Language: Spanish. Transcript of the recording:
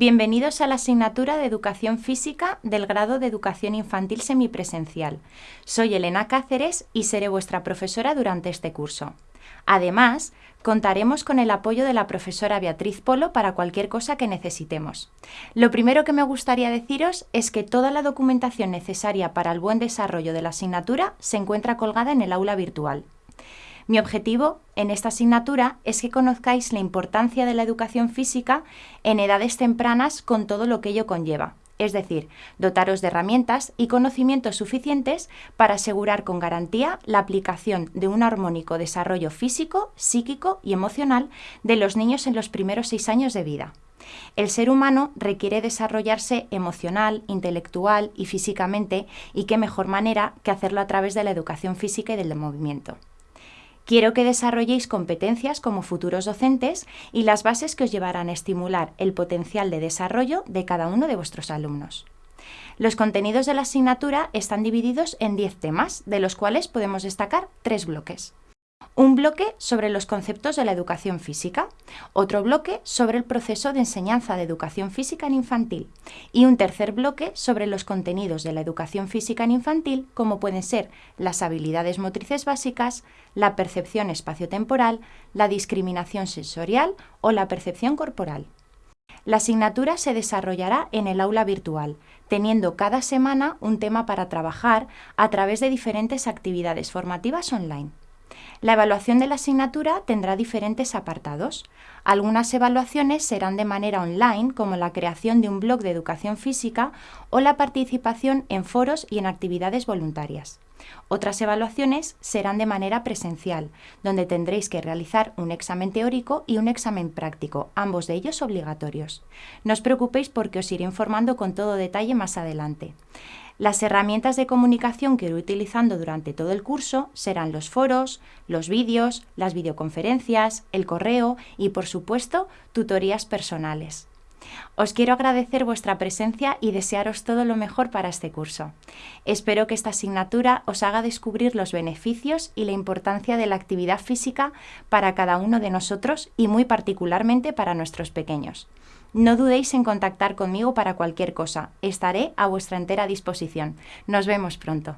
Bienvenidos a la asignatura de Educación Física del grado de Educación Infantil Semipresencial. Soy Elena Cáceres y seré vuestra profesora durante este curso. Además, contaremos con el apoyo de la profesora Beatriz Polo para cualquier cosa que necesitemos. Lo primero que me gustaría deciros es que toda la documentación necesaria para el buen desarrollo de la asignatura se encuentra colgada en el aula virtual. Mi objetivo en esta asignatura es que conozcáis la importancia de la educación física en edades tempranas con todo lo que ello conlleva, es decir, dotaros de herramientas y conocimientos suficientes para asegurar con garantía la aplicación de un armónico desarrollo físico, psíquico y emocional de los niños en los primeros seis años de vida. El ser humano requiere desarrollarse emocional, intelectual y físicamente, y qué mejor manera que hacerlo a través de la educación física y del movimiento. Quiero que desarrolléis competencias como futuros docentes y las bases que os llevarán a estimular el potencial de desarrollo de cada uno de vuestros alumnos. Los contenidos de la asignatura están divididos en 10 temas, de los cuales podemos destacar tres bloques. Un bloque sobre los conceptos de la educación física, otro bloque sobre el proceso de enseñanza de educación física en infantil y un tercer bloque sobre los contenidos de la educación física en infantil como pueden ser las habilidades motrices básicas, la percepción espaciotemporal, la discriminación sensorial o la percepción corporal. La asignatura se desarrollará en el aula virtual, teniendo cada semana un tema para trabajar a través de diferentes actividades formativas online. La evaluación de la asignatura tendrá diferentes apartados. Algunas evaluaciones serán de manera online, como la creación de un blog de educación física o la participación en foros y en actividades voluntarias. Otras evaluaciones serán de manera presencial, donde tendréis que realizar un examen teórico y un examen práctico, ambos de ellos obligatorios. No os preocupéis porque os iré informando con todo detalle más adelante. Las herramientas de comunicación que iré utilizando durante todo el curso serán los foros, los vídeos, las videoconferencias, el correo y, por supuesto, tutorías personales. Os quiero agradecer vuestra presencia y desearos todo lo mejor para este curso. Espero que esta asignatura os haga descubrir los beneficios y la importancia de la actividad física para cada uno de nosotros y muy particularmente para nuestros pequeños. No dudéis en contactar conmigo para cualquier cosa. Estaré a vuestra entera disposición. Nos vemos pronto.